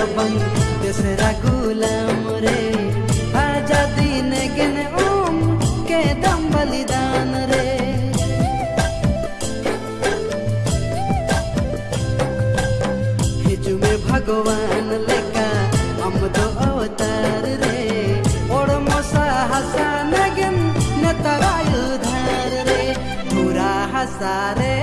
रबंग तेसरा गुलाम रे। आजा दिन गेन ओम के दम बलिदान रे। हिजु में भगवान लेका हम तो अवतार रे। ओड़ मोसा हसा नगन न तरायु धार रे पूरा हसारे